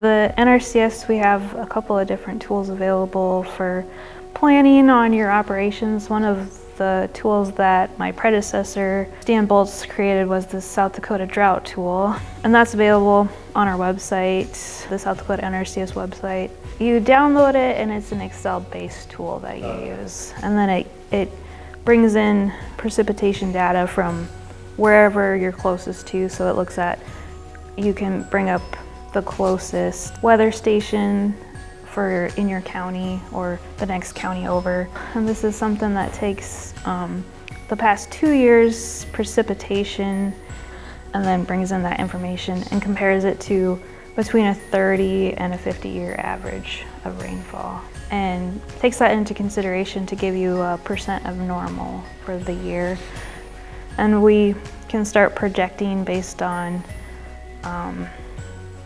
The NRCS, we have a couple of different tools available for planning on your operations. One of the tools that my predecessor, Stan Boltz, created was the South Dakota Drought tool. And that's available on our website, the South Dakota NRCS website. You download it and it's an Excel-based tool that you use. And then it, it brings in precipitation data from wherever you're closest to. So it looks at, you can bring up the closest weather station for in your county or the next county over. And this is something that takes um, the past two years precipitation and then brings in that information and compares it to between a 30 and a 50 year average of rainfall and takes that into consideration to give you a percent of normal for the year. And we can start projecting based on um,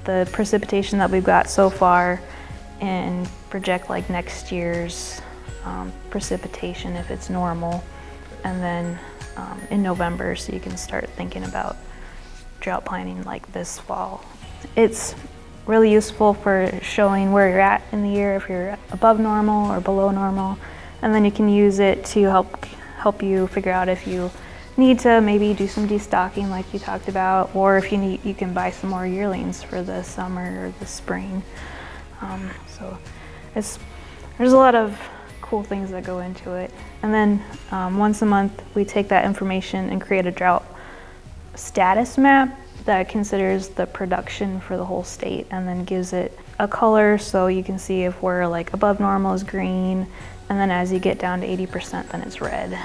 the precipitation that we've got so far and project like next year's um, precipitation if it's normal and then um, in November so you can start thinking about drought planning like this fall. It's really useful for showing where you're at in the year if you're above normal or below normal and then you can use it to help help you figure out if you need to maybe do some destocking like you talked about, or if you need, you can buy some more yearlings for the summer or the spring. Um, so it's, there's a lot of cool things that go into it. And then um, once a month, we take that information and create a drought status map that considers the production for the whole state and then gives it a color so you can see if we're like above normal is green and then as you get down to 80% then it's red.